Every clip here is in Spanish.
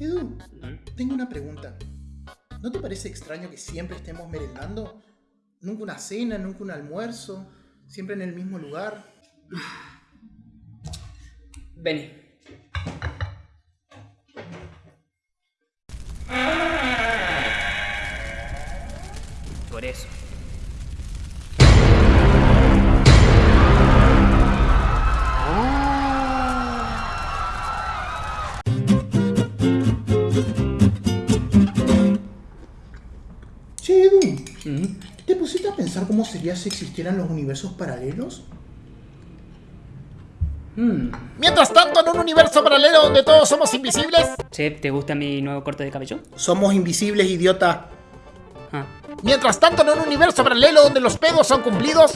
Edu, tengo una pregunta. ¿No te parece extraño que siempre estemos merendando? Nunca una cena, nunca un almuerzo, siempre en el mismo lugar. Vení. Por eso. Che, Edu, ¿te pusiste a pensar cómo sería si existieran los universos paralelos? Mientras tanto, en un universo paralelo donde todos somos invisibles, Che, ¿te gusta mi nuevo corte de cabello? Somos invisibles, idiota. Ah. mientras tanto, en un universo paralelo donde los pedos son cumplidos,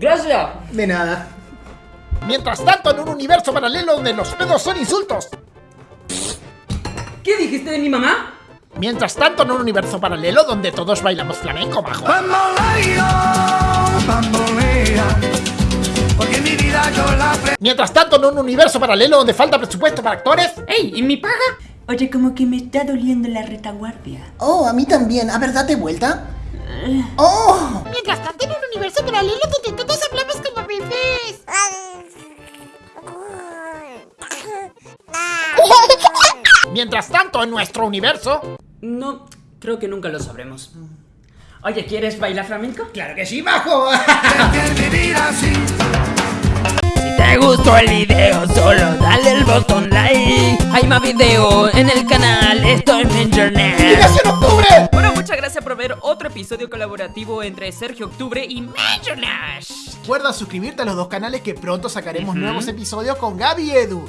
¡Gracias! De nada. mientras tanto, en un universo paralelo donde los pedos son insultos, ¿Qué dijiste de mi mamá? mientras tanto, en un universo paralelo donde todos bailamos flamenco, majo. Porque mi vida yo la pre... Mientras tanto, en un universo paralelo donde falta presupuesto para actores, ¡Ey! ¿Y mi paga? Oye, como que me está doliendo la retaguardia. Oh, a mí también. A ver, date vuelta. Oh, Mientras tanto, en un universo paralelo donde mientras tanto, en nuestro universo, No, creo que nunca lo sabremos. Oye, ¿quieres bailar flamenco? claro que sí, majo. que vivir así. Si te gustó el video, solo dale el botón like. Hay más videos en el canal, estoy en internet. ¡Liberación Octubre! Bueno, muchas gracias por ver otro episodio colaborativo entre Sergio Octubre y Major Nash. Recuerda suscribirte a los dos canales que pronto sacaremos nuevos episodios con Gaby y Edu.